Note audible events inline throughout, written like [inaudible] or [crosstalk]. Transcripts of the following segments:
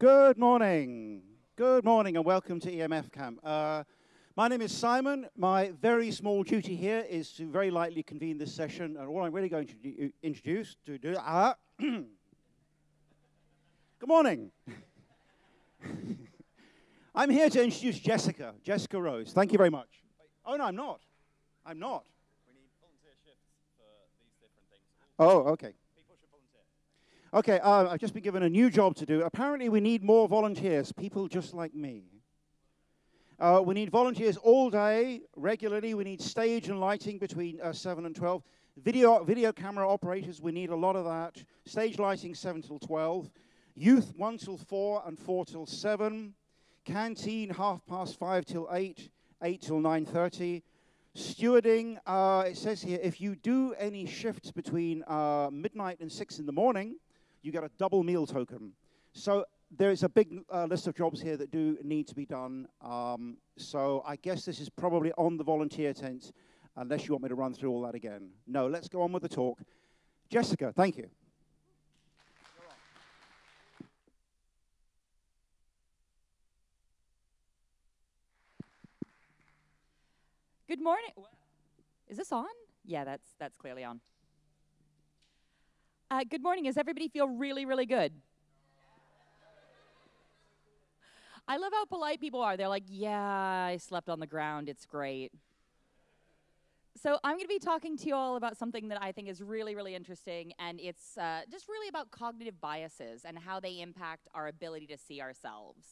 Good morning. Good morning and welcome to EMF Camp. Uh, my name is Simon. My very small duty here is to very lightly convene this session, and all I'm really going to do, introduce to do. Uh, [clears throat] good morning. [laughs] I'm here to introduce Jessica, Jessica Rose. Thank you very much. Oh no, I'm not. I'm not. We need volunteer shifts for these different things. Oh, okay. Okay, uh, I've just been given a new job to do. Apparently, we need more volunteers, people just like me. Uh, we need volunteers all day, regularly. We need stage and lighting between uh, 7 and 12. Video, video camera operators, we need a lot of that. Stage lighting, 7 till 12. Youth, 1 till 4 and 4 till 7. Canteen, half past 5 till 8, 8 till 9.30. Stewarding, uh, it says here, if you do any shifts between uh, midnight and 6 in the morning, you get a double meal token. So there is a big uh, list of jobs here that do need to be done. Um, so I guess this is probably on the volunteer tent, unless you want me to run through all that again. No, let's go on with the talk. Jessica, thank you. Good morning. Is this on? Yeah, that's that's clearly on. Uh, good morning. Does everybody feel really, really good? I love how polite people are. They're like, "Yeah, I slept on the ground. It's great." So I'm going to be talking to you all about something that I think is really, really interesting, and it's uh, just really about cognitive biases and how they impact our ability to see ourselves.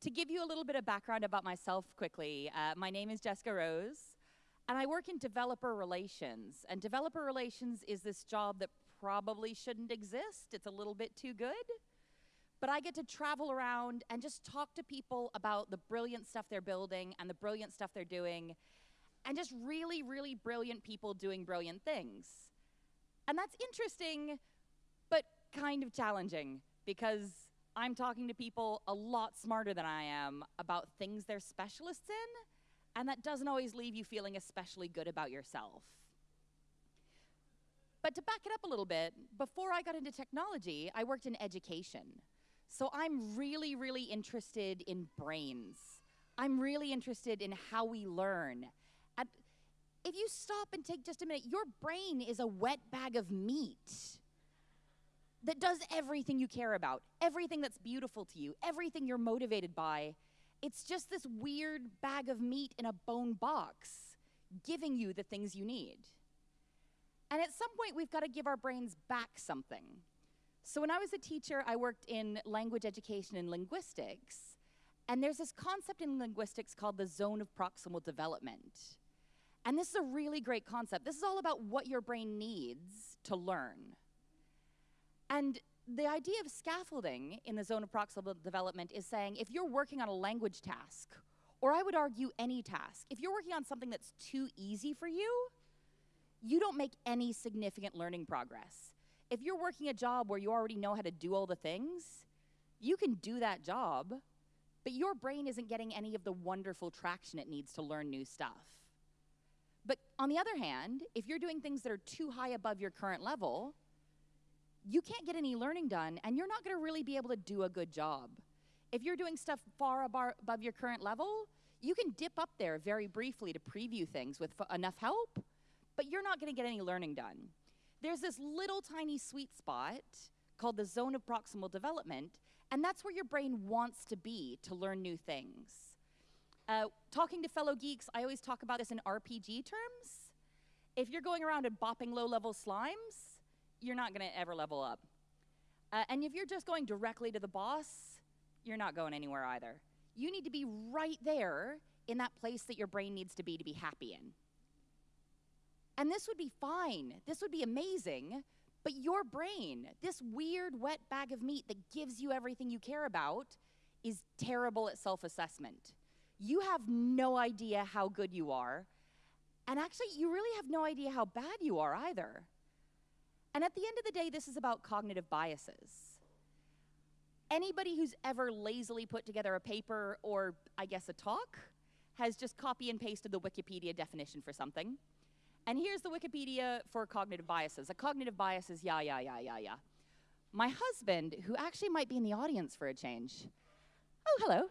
To give you a little bit of background about myself quickly, uh, my name is Jessica Rose, and I work in developer relations. And developer relations is this job that probably shouldn't exist. It's a little bit too good. But I get to travel around and just talk to people about the brilliant stuff they're building and the brilliant stuff they're doing, and just really, really brilliant people doing brilliant things. And that's interesting, but kind of challenging because I'm talking to people a lot smarter than I am about things they're specialists in, and that doesn't always leave you feeling especially good about yourself. But to back it up a little bit, before I got into technology, I worked in education. So I'm really, really interested in brains. I'm really interested in how we learn. And if you stop and take just a minute, your brain is a wet bag of meat that does everything you care about, everything that's beautiful to you, everything you're motivated by. It's just this weird bag of meat in a bone box giving you the things you need. And at some point, we've got to give our brains back something. So when I was a teacher, I worked in language education and linguistics. And there's this concept in linguistics called the zone of proximal development. And this is a really great concept. This is all about what your brain needs to learn. And the idea of scaffolding in the zone of proximal development is saying if you're working on a language task, or I would argue any task, if you're working on something that's too easy for you, you don't make any significant learning progress. If you're working a job where you already know how to do all the things, you can do that job, but your brain isn't getting any of the wonderful traction it needs to learn new stuff. But on the other hand, if you're doing things that are too high above your current level, you can't get any learning done and you're not going to really be able to do a good job. If you're doing stuff far above your current level, you can dip up there very briefly to preview things with enough help, but you're not going to get any learning done. There's this little tiny sweet spot called the zone of proximal development, and that's where your brain wants to be to learn new things. Uh, talking to fellow geeks, I always talk about this in RPG terms. If you're going around and bopping low level slimes, you're not going to ever level up. Uh, and if you're just going directly to the boss, you're not going anywhere either. You need to be right there in that place that your brain needs to be to be happy in. And this would be fine. This would be amazing. But your brain, this weird wet bag of meat that gives you everything you care about, is terrible at self assessment. You have no idea how good you are. And actually, you really have no idea how bad you are either. And at the end of the day, this is about cognitive biases. Anybody who's ever lazily put together a paper or, I guess, a talk has just copy and pasted the Wikipedia definition for something. And here's the Wikipedia for cognitive biases. A cognitive bias is yeah, yeah, yeah, yeah, yeah. my husband, who actually might be in the audience for a change, oh, hello,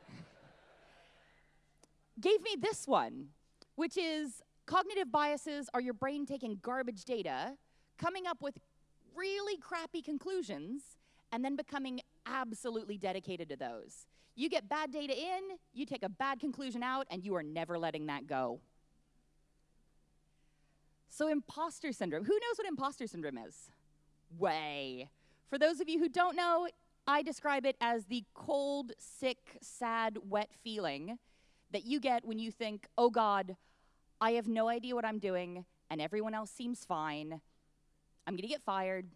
gave me this one, which is cognitive biases are your brain taking garbage data, coming up with really crappy conclusions, and then becoming absolutely dedicated to those. You get bad data in, you take a bad conclusion out, and you are never letting that go. So, imposter syndrome. Who knows what imposter syndrome is? Way. For those of you who don't know, I describe it as the cold, sick, sad, wet feeling that you get when you think, oh God, I have no idea what I'm doing, and everyone else seems fine. I'm gonna get fired,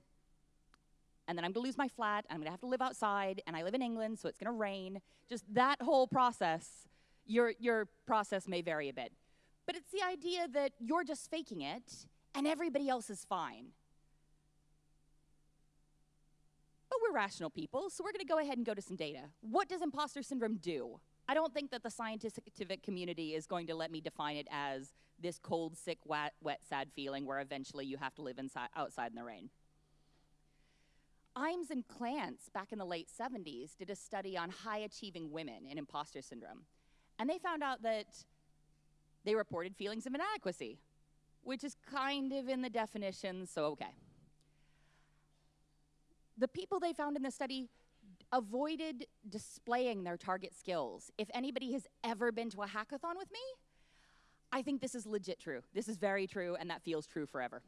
and then I'm gonna lose my flat, and I'm gonna have to live outside, and I live in England, so it's gonna rain. Just that whole process, your, your process may vary a bit. But it's the idea that you're just faking it, and everybody else is fine. But we're rational people, so we're gonna go ahead and go to some data. What does imposter syndrome do? I don't think that the scientific community is going to let me define it as this cold, sick, wet, wet sad feeling where eventually you have to live inside, outside in the rain. Imes and Clance, back in the late 70s, did a study on high achieving women in imposter syndrome. And they found out that they reported feelings of inadequacy, which is kind of in the definition, so okay. The people they found in the study avoided displaying their target skills. If anybody has ever been to a hackathon with me, I think this is legit true. This is very true, and that feels true forever.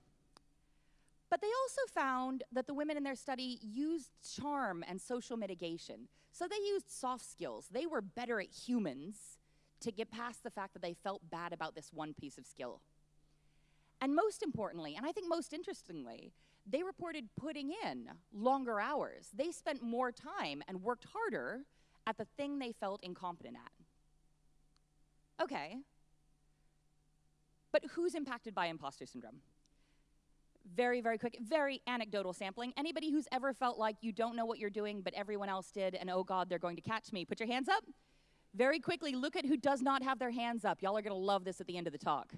But they also found that the women in their study used charm and social mitigation. So they used soft skills. They were better at humans to get past the fact that they felt bad about this one piece of skill. And most importantly, and I think most interestingly, they reported putting in longer hours. They spent more time and worked harder at the thing they felt incompetent at. Okay. But who's impacted by imposter syndrome? Very, very quick, very anecdotal sampling. Anybody who's ever felt like you don't know what you're doing, but everyone else did, and oh God, they're going to catch me, put your hands up. Very quickly, look at who does not have their hands up. Y'all are gonna love this at the end of the talk.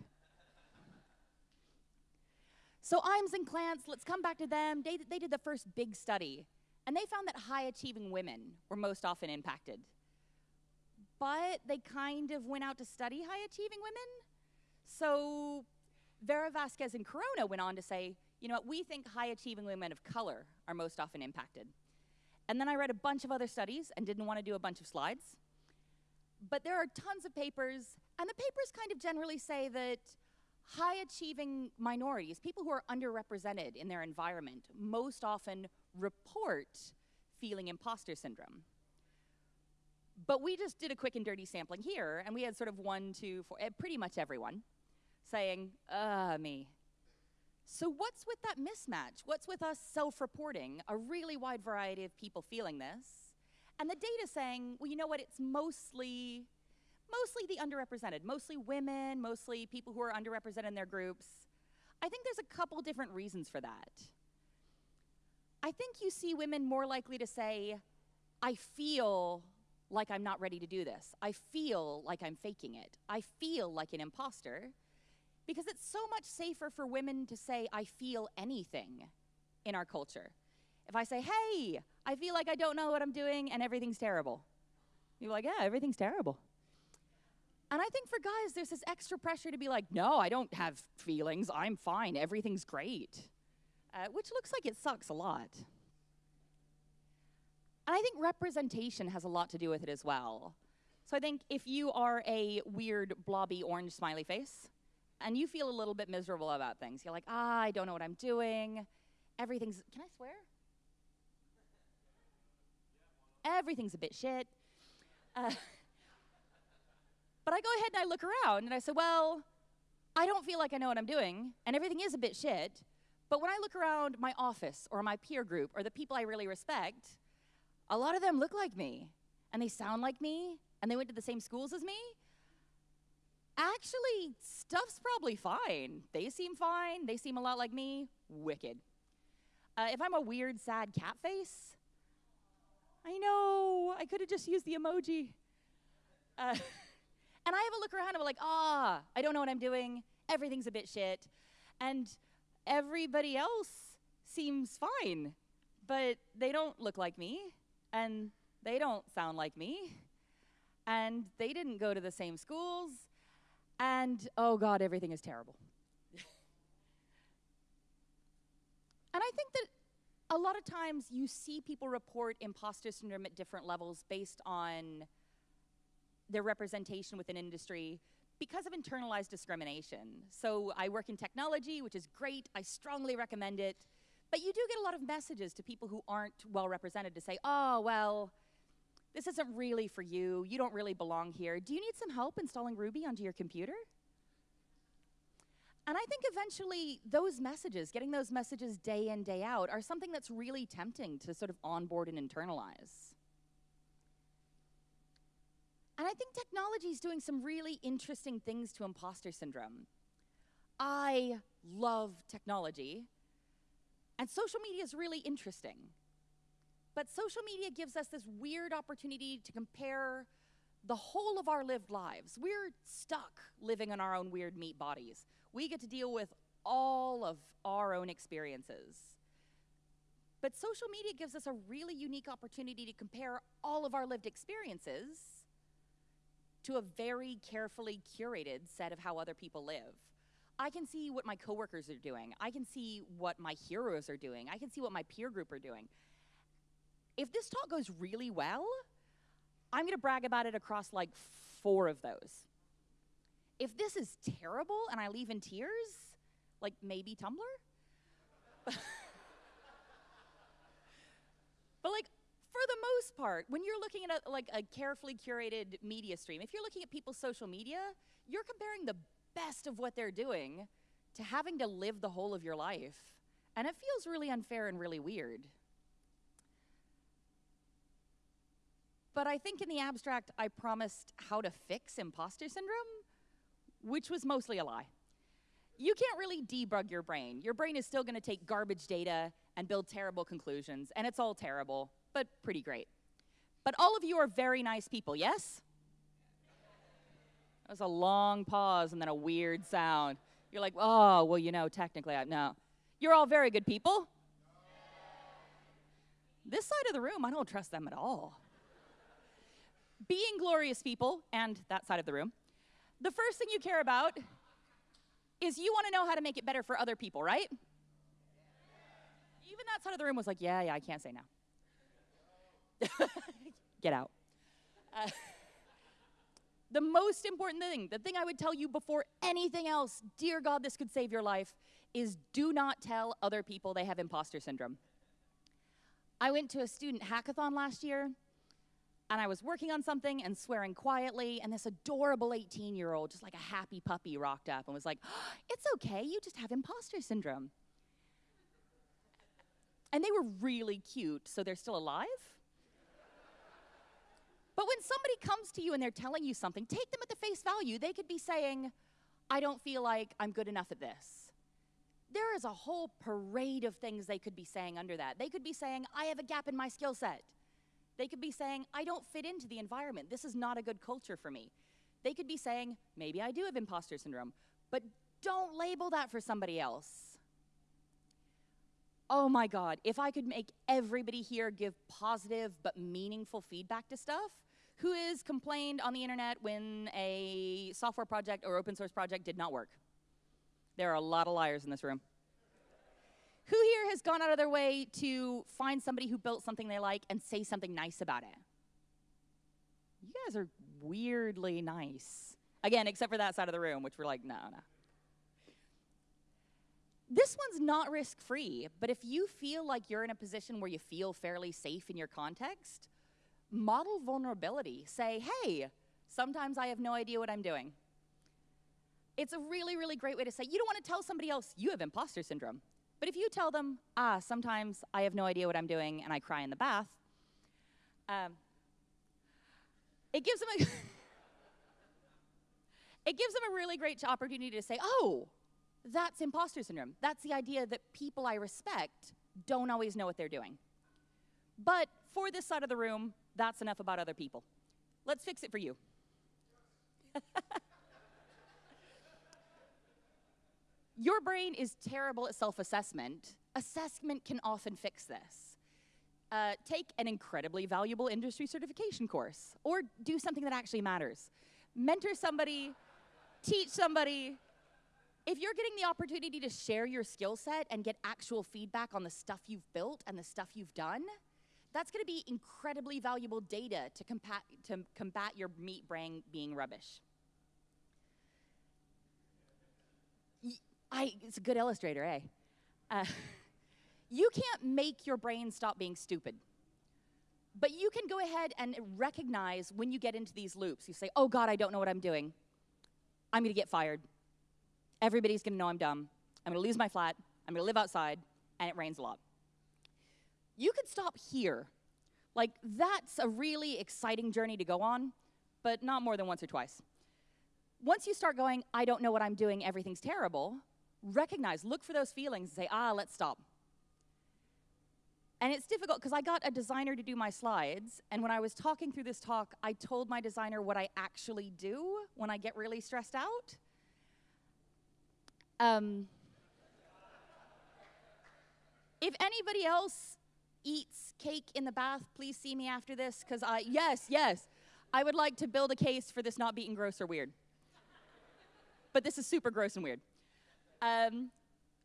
So Imes and Clance, let's come back to them. They, they did the first big study, and they found that high achieving women were most often impacted. But they kind of went out to study high achieving women. So Vera Vasquez and Corona went on to say, you know what, we think high achieving women of color are most often impacted. And then I read a bunch of other studies and didn't want to do a bunch of slides. But there are tons of papers, and the papers kind of generally say that high achieving minorities, people who are underrepresented in their environment, most often report feeling imposter syndrome. But we just did a quick and dirty sampling here, and we had sort of one, two, four, eh, pretty much everyone saying, uh, me. So, what's with that mismatch? What's with us self reporting a really wide variety of people feeling this? And the data saying, well, you know what, it's mostly mostly the underrepresented, mostly women, mostly people who are underrepresented in their groups. I think there's a couple different reasons for that. I think you see women more likely to say, I feel like I'm not ready to do this. I feel like I'm faking it. I feel like an imposter. Because it's so much safer for women to say, I feel anything in our culture. If I say, hey, I feel like I don't know what I'm doing and everything's terrible, you're like, yeah, everything's terrible. And I think for guys, there's this extra pressure to be like, no, I don't have feelings. I'm fine. Everything's great. Uh, which looks like it sucks a lot. And I think representation has a lot to do with it as well. So I think if you are a weird, blobby, orange smiley face, and you feel a little bit miserable about things, you're like, ah, I don't know what I'm doing. Everything's, can I swear? Everything's a bit shit. Uh, But I go ahead and I look around and I say, well, I don't feel like I know what I'm doing, and everything is a bit shit. But when I look around my office or my peer group or the people I really respect, a lot of them look like me, and they sound like me, and they went to the same schools as me. Actually, stuff's probably fine. They seem fine. They seem a lot like me. Wicked. Uh, if I'm a weird, sad cat face, I know, I could have just used the emoji. Uh, [laughs] And I have a look around and I'm like, ah, I don't know what I'm doing. Everything's a bit shit. And everybody else seems fine. but they don't look like me, and they don't sound like me, and they didn't go to the same schools, and oh God, everything is terrible. [laughs] and I think that a lot of times you see people report imposter syndrome at different levels based on their representation within industry because of internalized discrimination. So I work in technology, which is great. I strongly recommend it. But you do get a lot of messages to people who aren't well represented to say, oh, well, this isn't really for you. You don't really belong here. Do you need some help installing Ruby onto your computer? And I think eventually those messages, getting those messages day in, day out, are something that's really tempting to sort of onboard and internalize. And I think technology is doing some really interesting things to imposter syndrome. I love technology, and social media is really interesting. But social media gives us this weird opportunity to compare the whole of our lived lives. We're stuck living in our own weird meat bodies. We get to deal with all of our own experiences. But social media gives us a really unique opportunity to compare all of our lived experiences to a very carefully curated set of how other people live. I can see what my coworkers are doing. I can see what my heroes are doing. I can see what my peer group are doing. If this talk goes really well, I'm going to brag about it across like four of those. If this is terrible and I leave in tears, like maybe Tumblr. [laughs] but like for the most part, when you're looking at a, like a carefully curated media stream, if you're looking at people's social media, you're comparing the best of what they're doing to having to live the whole of your life. And it feels really unfair and really weird. But I think in the abstract, I promised how to fix imposter syndrome, which was mostly a lie. You can't really debug your brain. Your brain is still going to take garbage data and build terrible conclusions, and it's all terrible but pretty great. But all of you are very nice people, yes? That was a long pause and then a weird sound. You're like, oh, well, you know, technically, I, no. You're all very good people. This side of the room, I don't trust them at all. Being glorious people, and that side of the room, the first thing you care about is you want to know how to make it better for other people, right? Even that side of the room was like, yeah, yeah, I can't say now. [laughs] Get out. Uh, [laughs] the most important thing, the thing I would tell you before anything else, dear God, this could save your life, is do not tell other people they have imposter syndrome. I went to a student hackathon last year, and I was working on something and swearing quietly, and this adorable 18 year old, just like a happy puppy, rocked up and was like, oh, It's okay, you just have imposter syndrome. And they were really cute, so they're still alive? But when somebody comes to you and they're telling you something, take them at the face value. They could be saying, I don't feel like I'm good enough at this. There is a whole parade of things they could be saying under that. They could be saying, I have a gap in my skill set. They could be saying, I don't fit into the environment. This is not a good culture for me. They could be saying, maybe I do have imposter syndrome, but don't label that for somebody else. Oh my God, if I could make everybody here give positive but meaningful feedback to stuff, who has complained on the internet when a software project or open source project did not work? There are a lot of liars in this room. Who here has gone out of their way to find somebody who built something they like and say something nice about it? You guys are weirdly nice. Again, except for that side of the room, which we're like, no, no. This one's not risk free, but if you feel like you're in a position where you feel fairly safe in your context, model vulnerability. Say, hey, sometimes I have no idea what I'm doing. It's a really, really great way to say, you don't want to tell somebody else you have imposter syndrome. But if you tell them, ah, sometimes I have no idea what I'm doing and I cry in the bath, um, it gives them a [laughs] it gives them a really great opportunity to say, oh, that's imposter syndrome. That's the idea that people I respect don't always know what they're doing. But for this side of the room, that's enough about other people. Let's fix it for you. [laughs] Your brain is terrible at self assessment. Can often fix this. uh, take an incredibly valuable industry certification course or do something that actually matters. Mentor somebody, teach somebody. If you're getting the opportunity to share your skill set and get actual feedback on the stuff you've built and the stuff you've done, that's going to be incredibly valuable data to to combat your meat brain being rubbish. I, it's a good illustrator, eh? Uh, [laughs] you can't make your brain stop being stupid. But you can go ahead and recognize when you get into these loops. You say, oh God, I don't know what I'm doing. I'm gonna get fired. Everybody's gonna know I'm dumb. I'm gonna lose my flat. I'm gonna live outside, and it rains a lot. You could stop here. Like, that's a really exciting journey to go on, but not more than once or twice. Once you start going, I don't know what I'm doing, everything's terrible, recognize, look for those feelings, and say, ah, let's stop. And it's difficult because I got a designer to do my slides, and when I was talking through this talk, I told my designer what I actually do when I get really stressed out. Um, if anybody else eats cake in the bath, please see me after this because I, yes, yes, I would like to build a case for this not being gross or weird. but this is super gross and weird. Um,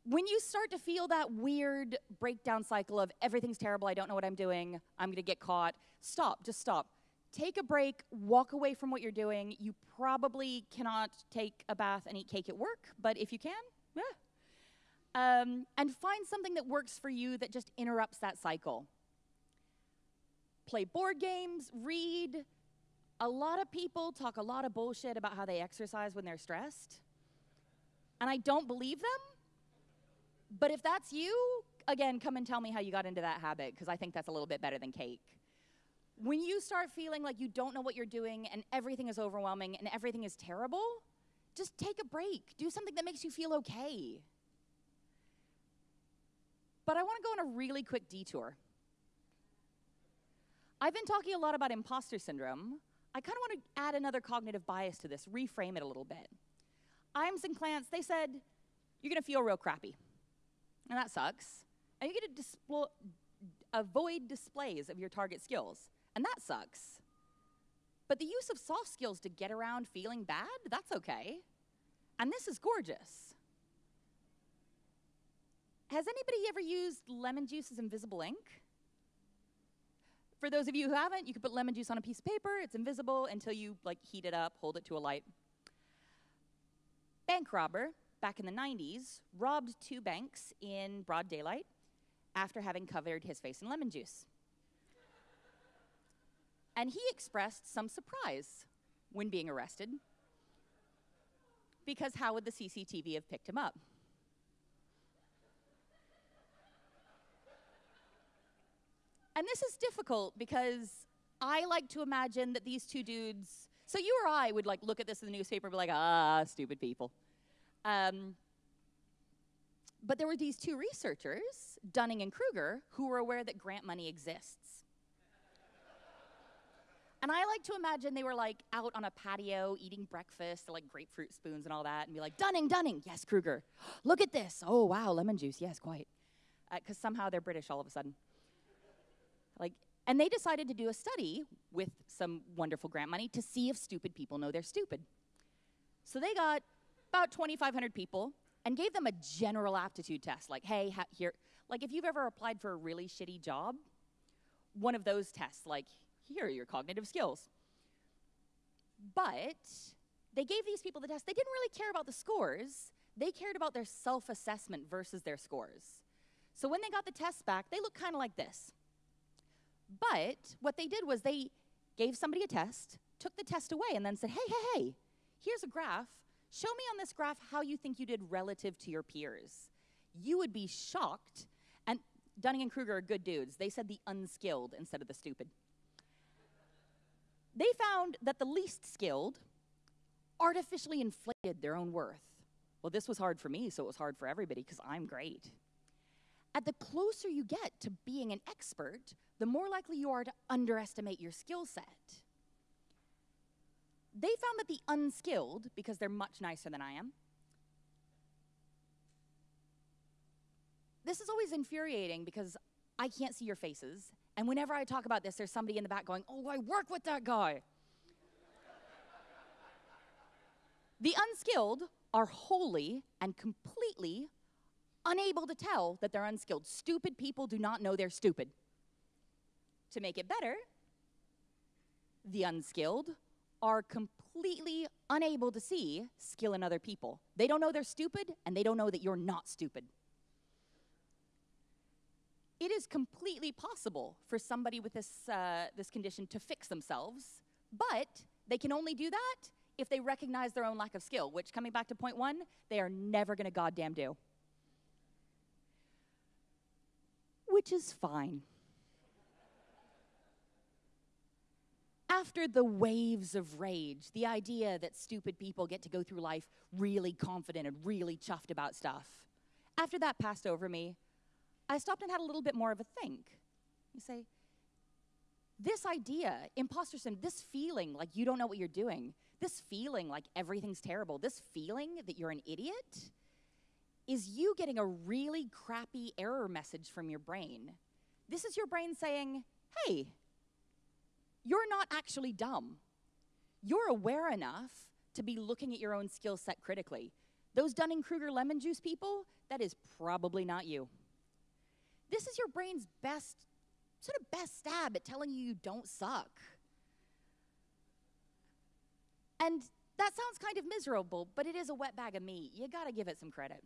when you start to feel that weird breakdown cycle of everything's terrible, I don't know what I'm doing, I'm gonna get caught, stop, just stop. Take a break, walk away from what you're doing. You probably cannot take a bath and eat cake at work, but if you can, yeah. Um, and find something that works for you that just interrupts that cycle. Play board games, read. A lot of people talk a lot of bullshit about how they exercise when they're stressed. And I don't believe them but if that's you, again, come and tell me how you got into that habit, because I think that's a little bit better than cake. When you start feeling like you don't know what you're doing and everything is overwhelming and everything is terrible, just take a break. Do something that makes you feel okay. But I want to go on a really quick detour. I've been talking a lot about imposter syndrome. I kind of want to add another cognitive bias to this, reframe it a little bit. Imes and Clance, they said, you're going to feel real crappy and that sucks. And you get to displ- avoid displays of your target skills, and that sucks. But the use of soft skills to get around feeling bad, that's okay. And this is gorgeous. Has anybody ever used lemon juice as invisible ink? For those of you who haven't, you can put lemon juice on a piece of paper. It's invisible until you like heat it up, hold it to a light. Bank robber back in the 90s, robbed two banks in broad daylight after having covered his face in lemon juice. And he expressed some surprise when being arrested because how would the CCTV have picked him up? And this is difficult because I like to imagine that these two dudes, so you or I would like look at this in the newspaper and be like, ah, stupid people. Um, but there were these two researchers, Dunning and Kruger, who were aware that grant money exists. and I like to imagine they were like out on a patio eating breakfast, like grapefruit spoons and all that, and be like, Dunning, Dunning, yes, Kruger, [gasps] look at this. Oh, wow, lemon juice, yes, quite. Because uh, somehow they're British all of a sudden. Like, and they decided to do a study with some wonderful grant money to see if stupid people know they're stupid. So they got about 2,500 people and gave them a general aptitude test like, hey, ha- here, like if you've ever applied for a really shitty job, one of those tests, like, here are your cognitive skills. But they gave these people the test. They didn't really care about the scores, they cared about their self assessment versus their scores. So when they got the tests back, they looked kind of like this. But what they did was they gave somebody a test, took the test away, and then said, hey, hey, hey, here's a graph Show me on this graph how you think you did relative to your peers. You would be shocked. And Dunning and Kruger are good dudes. They said the unskilled instead of the stupid. They found that the least skilled artificially inflated their own worth. Well, this was hard for me, so it was hard for everybody because I'm great. At the closer you get to being an expert, the more likely you are to underestimate your skill set they found that the unskilled, because they're much nicer than I am, this is always infuriating because I can't see your faces. And whenever I talk about this, there's somebody in the back going, Oh, I work with that guy. the unskilled are wholly and completely unable to tell that they're unskilled. Stupid people do not know they're stupid. To make it better, the unskilled are completely unable to see skill in other people. They don't know they're stupid, and they don't know that you're not stupid. It is completely possible for somebody with this, uh, this condition to fix themselves, but they can only do that if they recognize their own lack of skill, which, coming back to point one, they are never gonna goddamn do. Which is fine. after the waves of rage, the idea that stupid people get to go through life really confident and really chuffed about stuff, after that passed over me, I stopped and had a little bit more of a think. You say, this idea, imposter syndrome, this feeling like you don't know what you're doing, this feeling like everything's terrible, this feeling that you're an idiot, is you getting a really crappy error message from your brain. This is your brain saying, hey, you're not actually dumb. You're aware enough to be looking at your own skill set critically. Those Dunning Kruger lemon juice people, that is probably not you. This is your brain's best, sort of best stab at telling you you don't suck. And that sounds kind of miserable, but it is a wet bag of meat. You gotta give it some credit.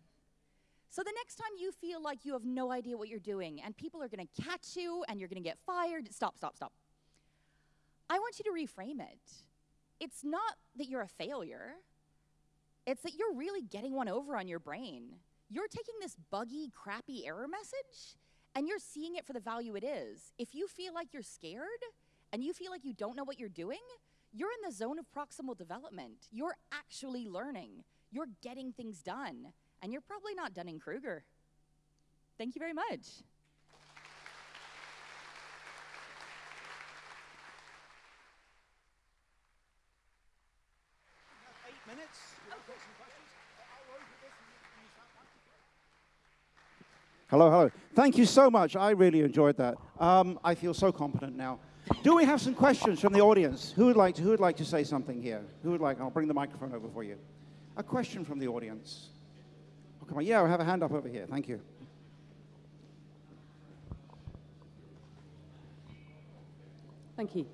So the next time you feel like you have no idea what you're doing and people are gonna catch you and you're gonna get fired, stop, stop, stop. I want you to reframe it. It's not that you're a failure, it's that you're really getting one over on your brain. You're taking this buggy, crappy error message and you're seeing it for the value it is. If you feel like you're scared and you feel like you don't know what you're doing, you're in the zone of proximal development. You're actually learning. You're getting things done. And you're probably not Dunning Kruger. Thank you very much. Eight minutes. Hello, hello. Thank you so much. I really enjoyed that. Um, I feel so competent now. Do we have some questions from the audience? Who would like to, who would like to say something here? Who would like? I'll bring the microphone over for you. A question from the audience. Oh, come on. Yeah, I have a hand up over here. Thank you. Thank you.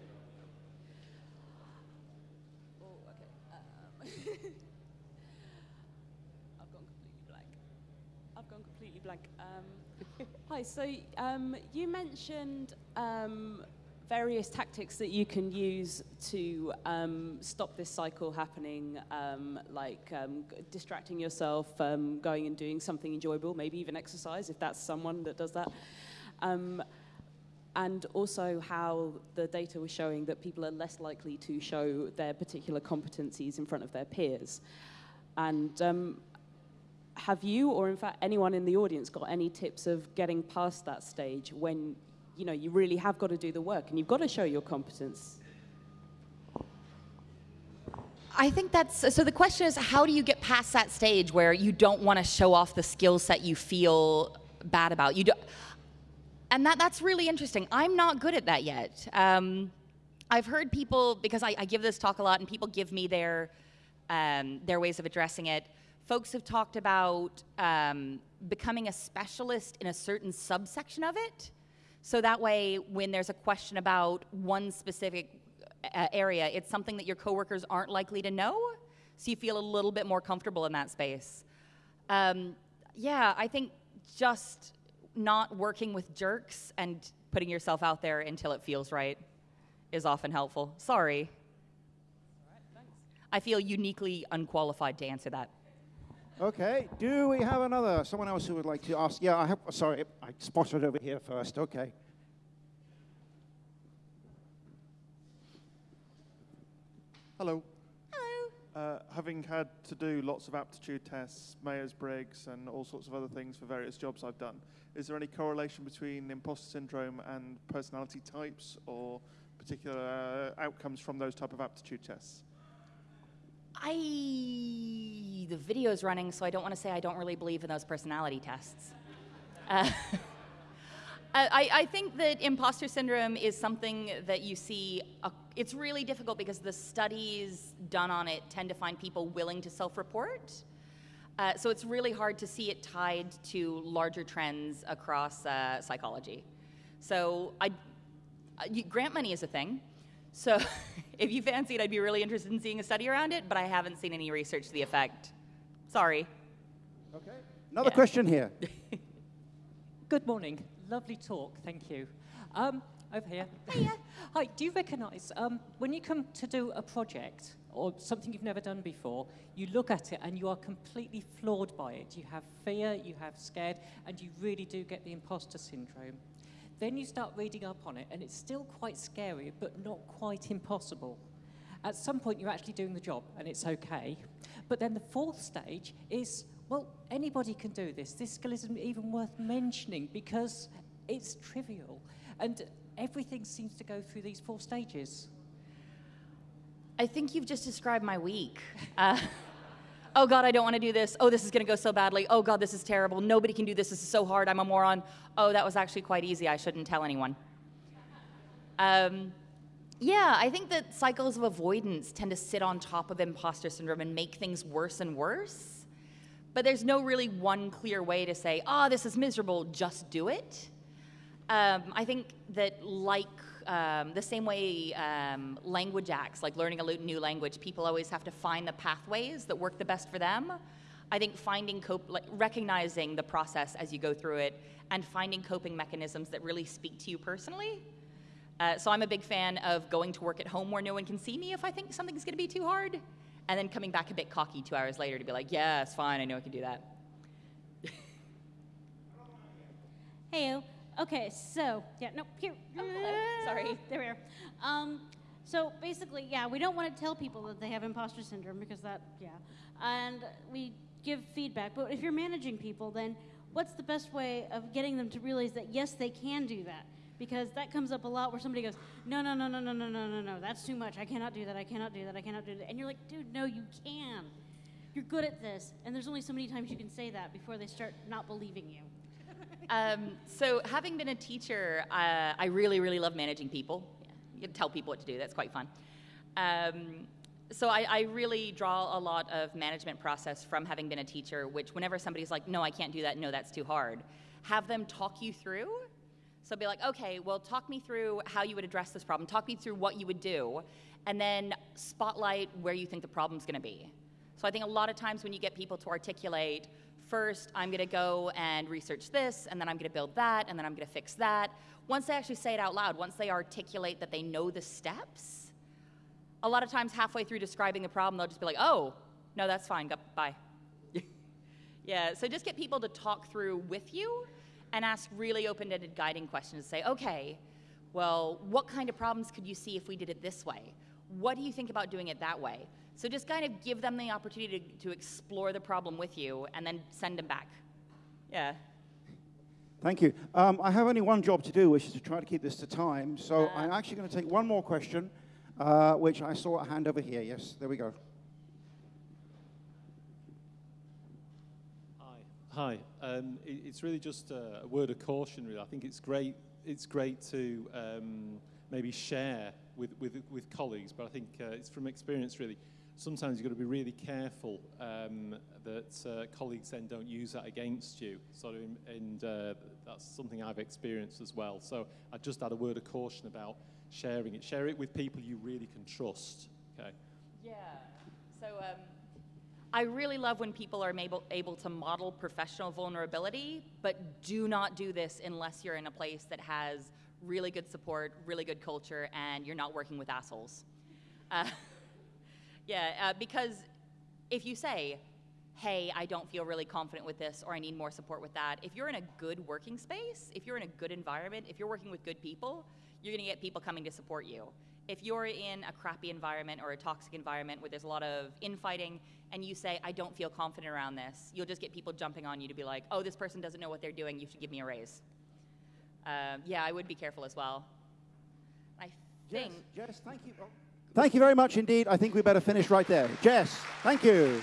Oh, okay. Um, [laughs] I've gone completely blank. I've gone completely blank. Um, [laughs] hi, so um, you mentioned um, various tactics that you can use to um, stop this cycle happening, um, like um, distracting yourself, um, going and doing something enjoyable, maybe even exercise if that's someone that does that. Um, and also how the data was showing that people are less likely to show their particular competencies in front of their peers. And um, have you, or in fact anyone in the audience, got any tips of getting past that stage when you know you really have got to do the work and you've got to show your competence? I think that's so. The question is, how do you get past that stage where you don't want to show off the skill set you feel bad about? You do, and that that's really interesting. I'm not good at that yet. Um, I've heard people because I, I give this talk a lot, and people give me their um, their ways of addressing it. Folks have talked about um, becoming a specialist in a certain subsection of it, so that way, when there's a question about one specific uh, area, it's something that your coworkers aren't likely to know, so you feel a little bit more comfortable in that space. Um, yeah, I think just not working with jerks and putting yourself out there until it feels right is often helpful. Sorry. I feel uniquely unqualified to answer that. Okay. Do we have another? Someone else who would like to ask? Yeah, I have. Sorry, I spotted over here first. Okay. Hello. Hello. Uh, having had to do lots of aptitude tests, Myers-Briggs, and all sorts of other things for various jobs I've done, is there any correlation between imposter syndrome and personality types or particular uh, outcomes from those type of aptitude tests? I the video's running, so I don't want to say I don't really believe in those personality tests. Uh, [laughs] I, I think that imposter syndrome is something that you see. It's really difficult because the studies done on it tend to find people willing to self report. Uh, so it's really hard to see it tied to larger trends across uh, psychology. So I, uh, grant money is a thing. So [laughs] if you fancy it, I'd be really interested in seeing a study around it, but I haven't seen any research to the effect. Sorry. Okay. Another Yeah. question here. [laughs] Good morning. Lovely talk. Thank you. Um, over here. [laughs] Hi. Do you recognise um, when you come to do a project or something you've never done before, you look at it and you are completely floored by it. You have fear, you have scared, and you really do get the imposter syndrome. Then you start reading up on it, and it's still quite scary, but not quite impossible. At some point, you're actually doing the job, and it's okay. But then the fourth stage is well, anybody can do this. This skill isn't even worth mentioning because it's trivial. And everything seems to go through these four stages. I think you've just described my week. [laughs] Uh, oh God, I don't want to do this. Oh, this is going to go so badly. Oh God, this is terrible. Nobody can do this. This is so hard. I'm a moron. Oh, that was actually quite easy. I shouldn't tell anyone. Um, yeah, I think that cycles of avoidance tend to sit on top of imposter syndrome and make things worse and worse. But there's no really one clear way to say, oh, this is miserable, just do it. Um, I think that, like um, the same way um, language acts, like learning a new language, people always have to find the pathways that work the best for them. I think finding cope, like recognizing the process as you go through it, and finding coping mechanisms that really speak to you personally. Uh, so I'm a big fan of going to work at home where no one can see me if I think something's going to be too hard, and then coming back a bit cocky two hours later to be like, "Yeah, it's fine. I know I can do that." [laughs] Hey, okay, so yeah, no, here. Oh, hello. Sorry. [laughs] there we are. Um, so basically, yeah, we don't want to tell people that they have imposter syndrome because that, yeah, and we give feedback. But if you're managing people, then what's the best way of getting them to realize that yes, they can do that? Because that comes up a lot where somebody goes, no, no, no, no, no, no, no, no, no, that's too much. I cannot do that. I cannot do that. I cannot do that. And you're like, dude, no, you can. You're good at this. And there's only so many times you can say that before they start not believing you. Um, so, having been a teacher, uh, I really, really love managing people. You can tell people what to do, that's quite fun. Um, so, I, I really draw a lot of management process from having been a teacher, which, whenever somebody's like, no, I can't do that, no, that's too hard, have them talk you through. So, be like, okay, well, talk me through how you would address this problem, talk me through what you would do, and then spotlight where you think the problem's gonna be. So I think a lot of times when you get people to articulate, first I'm going to go and research this, and then I'm going to build that, and then I'm going to fix that. Once they actually say it out loud, once they articulate that they know the steps, a lot of times halfway through describing the problem, they'll just be like, oh, no, that's fine, go, bye. [laughs] yeah, so just get people to talk through with you and ask really open ended guiding questions. Say, okay, well, what kind of problems could you see if we did it this way? What do you think about doing it that way? So just kind of give them the opportunity to, to explore the problem with you and then send them back. Yeah. Thank you. Um, I have only one job to do, which is to try to keep this to time. So Uh. I'm actually going to take one more question, uh, which I saw a hand over here. Yes, there we go. Hi. Hi. Um, it, it's really just a, a word of caution. Really, I think it's great. It's great to um, maybe share with, with with colleagues, but I think uh, it's from experience. Really, sometimes you've got to be really careful um, that uh, colleagues then don't use that against you. Sort of, and uh, that's something I've experienced as well. So I just add a word of caution about sharing it. Share it with people you really can trust. Okay. Yeah. So um, I really love when people are able, able to model professional vulnerability, but do not do this unless you're in a place that has really good support, really good culture, and you're not working with assholes. Uh, [laughs] yeah, uh, because if you say, hey, I don't feel really confident with this, or I need more support with that, if you're in a good working space, if you're in a good environment, if you're working with good people, you're gonna get people coming to support you. If you're in a crappy environment or a toxic environment where there's a lot of infighting, and you say, I don't feel confident around this, you'll just get people jumping on you to be like, oh, this person doesn't know what they're doing, you should give me a raise. Um, yeah, I would be careful as well. I think. Jess, Jess, thank you. Oh. Thank you very much indeed. I think we better finish right there. Jess, thank you.